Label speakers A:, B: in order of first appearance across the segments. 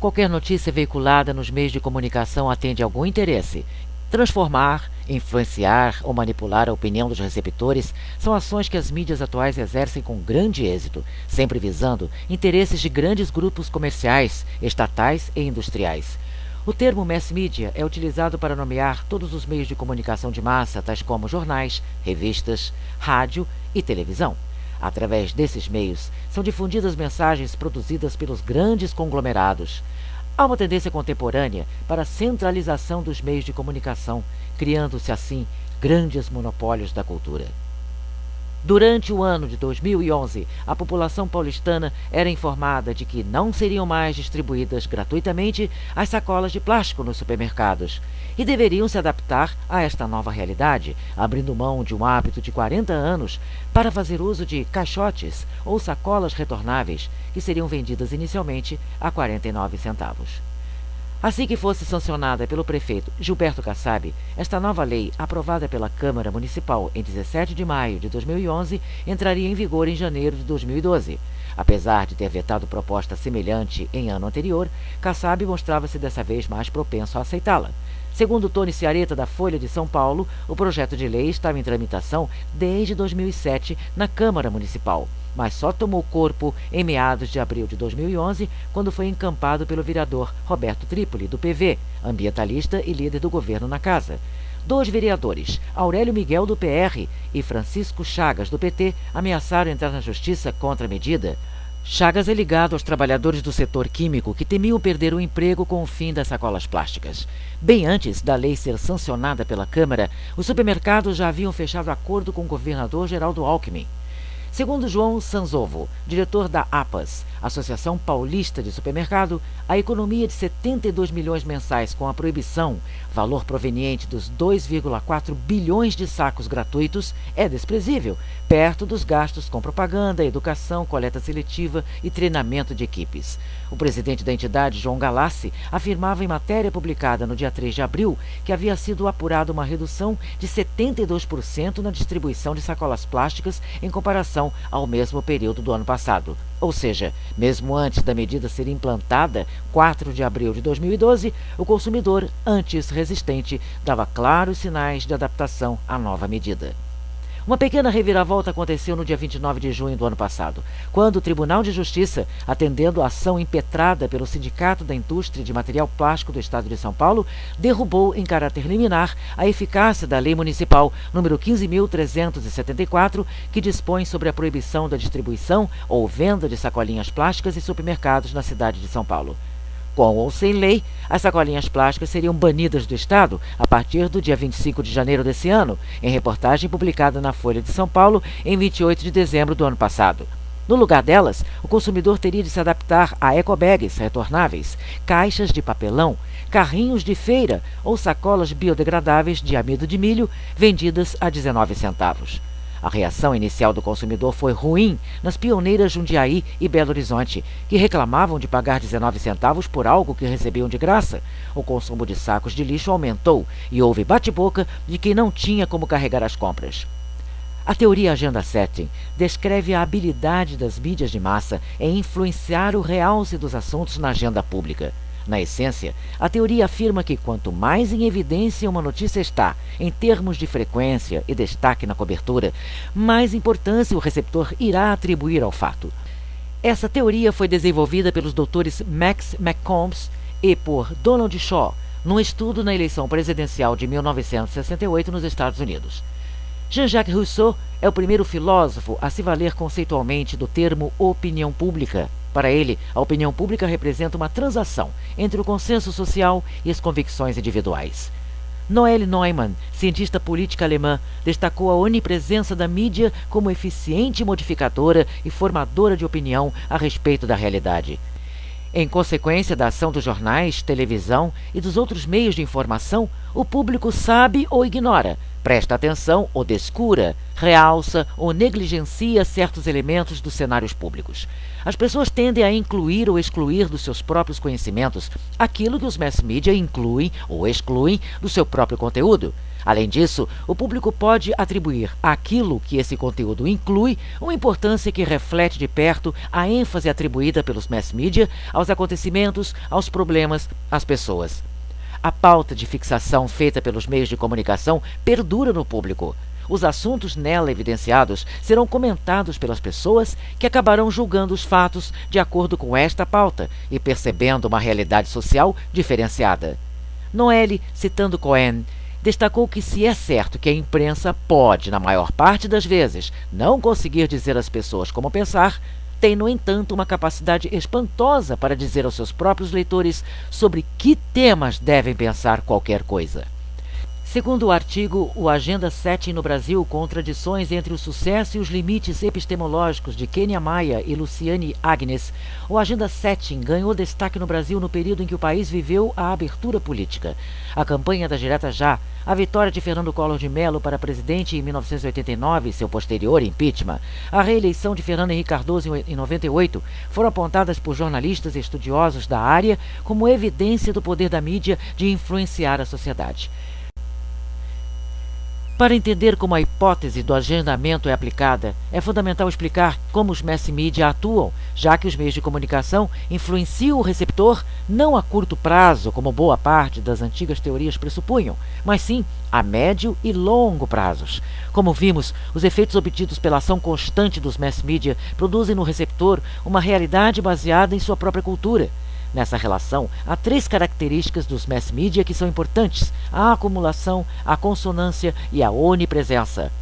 A: qualquer notícia veiculada nos meios de comunicação atende algum interesse. Transformar, influenciar ou manipular a opinião dos receptores são ações que as mídias atuais exercem com grande êxito, sempre visando interesses de grandes grupos comerciais, estatais e industriais. O termo mass media é utilizado para nomear todos os meios de comunicação de massa, tais como jornais, revistas, rádio e televisão. Através desses meios, são difundidas mensagens produzidas pelos grandes conglomerados. Há uma tendência contemporânea para a centralização dos meios de comunicação, criando-se assim grandes monopólios da cultura. Durante o ano de 2011, a população paulistana era informada de que não seriam mais distribuídas gratuitamente as sacolas de plástico nos supermercados e deveriam se adaptar a esta nova realidade, abrindo mão de um hábito de 40 anos para fazer uso de caixotes ou sacolas retornáveis que seriam vendidas inicialmente a 49 centavos. Assim que fosse sancionada pelo prefeito Gilberto Kassab, esta nova lei, aprovada pela Câmara Municipal em 17 de maio de 2011, entraria em vigor em janeiro de 2012. Apesar de ter vetado proposta semelhante em ano anterior, Kassab mostrava-se dessa vez mais propenso a aceitá-la. Segundo Tony Ciareta, da Folha de São Paulo, o projeto de lei estava em tramitação desde 2007 na Câmara Municipal, mas só tomou corpo em meados de abril de 2011, quando foi encampado pelo vereador Roberto Trípoli, do PV, ambientalista e líder do governo na casa. Dois vereadores, Aurélio Miguel, do PR, e Francisco Chagas, do PT, ameaçaram entrar na justiça contra a medida. Chagas é ligado aos trabalhadores do setor químico que temiam perder o emprego com o fim das sacolas plásticas. Bem antes da lei ser sancionada pela Câmara, os supermercados já haviam fechado acordo com o governador Geraldo Alckmin. Segundo João Sanzovo, diretor da APAS, Associação Paulista de Supermercado, a economia de 72 milhões mensais com a proibição, valor proveniente dos 2,4 bilhões de sacos gratuitos, é desprezível, perto dos gastos com propaganda, educação, coleta seletiva e treinamento de equipes. O presidente da entidade, João Galassi, afirmava em matéria publicada no dia 3 de abril que havia sido apurada uma redução de 72% na distribuição de sacolas plásticas em comparação ao mesmo período do ano passado. Ou seja, mesmo antes da medida ser implantada, 4 de abril de 2012, o consumidor, antes resistente, dava claros sinais de adaptação à nova medida. Uma pequena reviravolta aconteceu no dia 29 de junho do ano passado, quando o Tribunal de Justiça, atendendo a ação impetrada pelo Sindicato da Indústria de Material Plástico do Estado de São Paulo, derrubou em caráter liminar a eficácia da Lei Municipal número 15.374, que dispõe sobre a proibição da distribuição ou venda de sacolinhas plásticas em supermercados na cidade de São Paulo. Com ou sem lei, as sacolinhas plásticas seriam banidas do Estado a partir do dia 25 de janeiro desse ano, em reportagem publicada na Folha de São Paulo em 28 de dezembro do ano passado. No lugar delas, o consumidor teria de se adaptar a ecobags retornáveis, caixas de papelão, carrinhos de feira ou sacolas biodegradáveis de amido de milho vendidas a 19 centavos. A reação inicial do consumidor foi ruim nas pioneiras Jundiaí e Belo Horizonte, que reclamavam de pagar 19 centavos por algo que recebiam de graça. O consumo de sacos de lixo aumentou e houve bate-boca de quem não tinha como carregar as compras. A teoria Agenda Setting descreve a habilidade das mídias de massa em influenciar o realce dos assuntos na agenda pública. Na essência, a teoria afirma que quanto mais em evidência uma notícia está, em termos de frequência e destaque na cobertura, mais importância o receptor irá atribuir ao fato. Essa teoria foi desenvolvida pelos doutores Max McCombs e por Donald Shaw, num estudo na eleição presidencial de 1968 nos Estados Unidos. Jean-Jacques Rousseau é o primeiro filósofo a se valer conceitualmente do termo opinião pública para ele, a opinião pública representa uma transação entre o consenso social e as convicções individuais. Noelle Neumann, cientista política alemã, destacou a onipresença da mídia como eficiente modificadora e formadora de opinião a respeito da realidade. Em consequência da ação dos jornais, televisão e dos outros meios de informação, o público sabe ou ignora, presta atenção ou descura, realça ou negligencia certos elementos dos cenários públicos. As pessoas tendem a incluir ou excluir dos seus próprios conhecimentos aquilo que os mass media incluem ou excluem do seu próprio conteúdo. Além disso, o público pode atribuir àquilo que esse conteúdo inclui uma importância que reflete de perto a ênfase atribuída pelos mass media aos acontecimentos, aos problemas, às pessoas. A pauta de fixação feita pelos meios de comunicação perdura no público. Os assuntos nela evidenciados serão comentados pelas pessoas que acabarão julgando os fatos de acordo com esta pauta e percebendo uma realidade social diferenciada. Noelle, citando Cohen, destacou que se é certo que a imprensa pode, na maior parte das vezes, não conseguir dizer às pessoas como pensar, tem, no entanto, uma capacidade espantosa para dizer aos seus próprios leitores sobre que temas devem pensar qualquer coisa. Segundo o artigo O Agenda 7 no Brasil, Contradições entre o Sucesso e os Limites Epistemológicos, de Kenia Maia e Luciane Agnes, o Agenda 7 ganhou destaque no Brasil no período em que o país viveu a abertura política. A campanha da Direta Já, a vitória de Fernando Collor de Mello para presidente em 1989 e seu posterior impeachment, a reeleição de Fernando Henrique Cardoso em 98, foram apontadas por jornalistas e estudiosos da área como evidência do poder da mídia de influenciar a sociedade. Para entender como a hipótese do agendamento é aplicada, é fundamental explicar como os mass media atuam, já que os meios de comunicação influenciam o receptor não a curto prazo, como boa parte das antigas teorias pressupunham, mas sim a médio e longo prazos. Como vimos, os efeitos obtidos pela ação constante dos mass media produzem no receptor uma realidade baseada em sua própria cultura. Nessa relação, há três características dos mass media que são importantes: a acumulação, a consonância e a onipresença.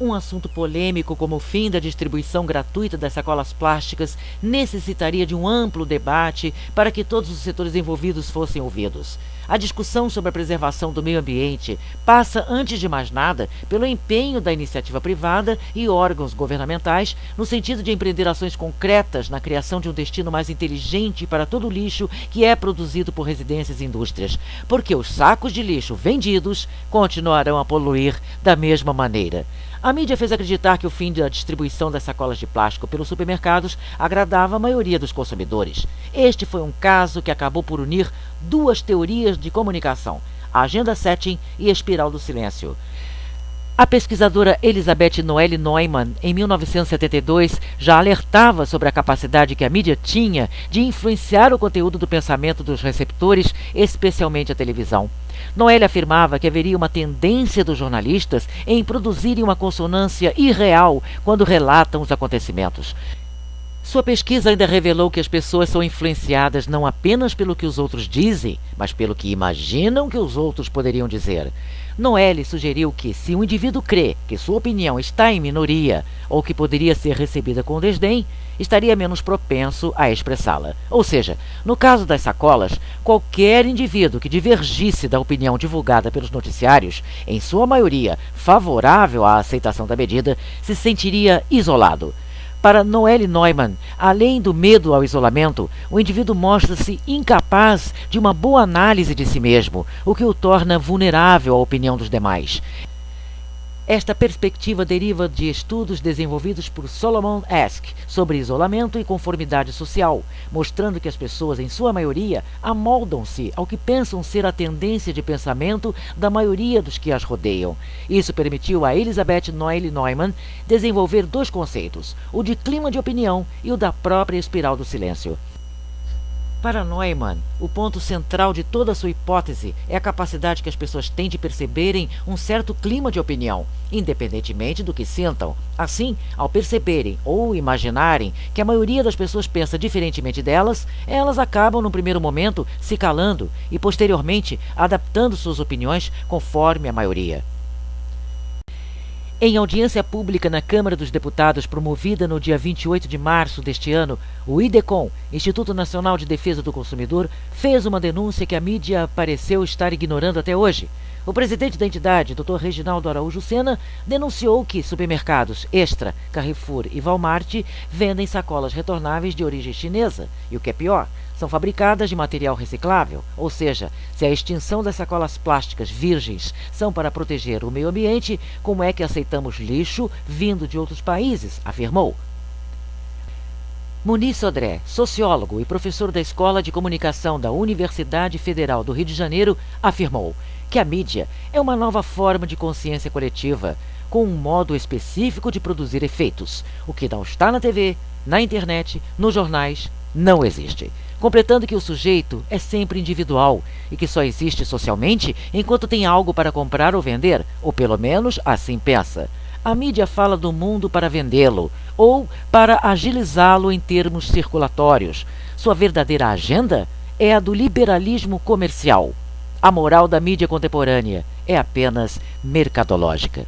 A: Um assunto polêmico como o fim da distribuição gratuita das sacolas plásticas necessitaria de um amplo debate para que todos os setores envolvidos fossem ouvidos. A discussão sobre a preservação do meio ambiente passa, antes de mais nada, pelo empenho da iniciativa privada e órgãos governamentais no sentido de empreender ações concretas na criação de um destino mais inteligente para todo o lixo que é produzido por residências e indústrias, porque os sacos de lixo vendidos continuarão a poluir da mesma maneira. A mídia fez acreditar que o fim da distribuição das sacolas de plástico pelos supermercados agradava a maioria dos consumidores. Este foi um caso que acabou por unir duas teorias de comunicação, a agenda setting e a espiral do silêncio. A pesquisadora Elizabeth Noelle Neumann, em 1972, já alertava sobre a capacidade que a mídia tinha de influenciar o conteúdo do pensamento dos receptores, especialmente a televisão. Noelle afirmava que haveria uma tendência dos jornalistas em produzirem uma consonância irreal quando relatam os acontecimentos. Sua pesquisa ainda revelou que as pessoas são influenciadas não apenas pelo que os outros dizem, mas pelo que imaginam que os outros poderiam dizer. Noelle sugeriu que, se um indivíduo crê que sua opinião está em minoria ou que poderia ser recebida com desdém, estaria menos propenso a expressá-la. Ou seja, no caso das sacolas, qualquer indivíduo que divergisse da opinião divulgada pelos noticiários, em sua maioria favorável à aceitação da medida, se sentiria isolado. Para Noelle Neumann, além do medo ao isolamento, o indivíduo mostra-se incapaz de uma boa análise de si mesmo, o que o torna vulnerável à opinião dos demais. Esta perspectiva deriva de estudos desenvolvidos por Solomon Ask sobre isolamento e conformidade social, mostrando que as pessoas, em sua maioria, amoldam-se ao que pensam ser a tendência de pensamento da maioria dos que as rodeiam. Isso permitiu a Elizabeth Noelle Neumann desenvolver dois conceitos, o de clima de opinião e o da própria espiral do silêncio. Para Neumann, o ponto central de toda a sua hipótese é a capacidade que as pessoas têm de perceberem um certo clima de opinião, independentemente do que sintam. Assim, ao perceberem ou imaginarem que a maioria das pessoas pensa diferentemente delas, elas acabam, no primeiro momento, se calando e, posteriormente, adaptando suas opiniões conforme a maioria. Em audiência pública na Câmara dos Deputados, promovida no dia 28 de março deste ano, o IDECOM, Instituto Nacional de Defesa do Consumidor, fez uma denúncia que a mídia pareceu estar ignorando até hoje. O presidente da entidade, Dr. Reginaldo Araújo Sena, denunciou que supermercados Extra, Carrefour e Walmart vendem sacolas retornáveis de origem chinesa. E o que é pior, são fabricadas de material reciclável, ou seja, se a extinção das sacolas plásticas virgens são para proteger o meio ambiente, como é que aceitamos lixo vindo de outros países? afirmou. Muniz Sodré, sociólogo e professor da Escola de Comunicação da Universidade Federal do Rio de Janeiro, afirmou que a mídia é uma nova forma de consciência coletiva, com um modo específico de produzir efeitos. O que não está na TV, na internet, nos jornais, não existe. Completando que o sujeito é sempre individual e que só existe socialmente enquanto tem algo para comprar ou vender, ou pelo menos assim pensa. A mídia fala do mundo para vendê-lo ou para agilizá-lo em termos circulatórios. Sua verdadeira agenda é a do liberalismo comercial. A moral da mídia contemporânea é apenas mercadológica.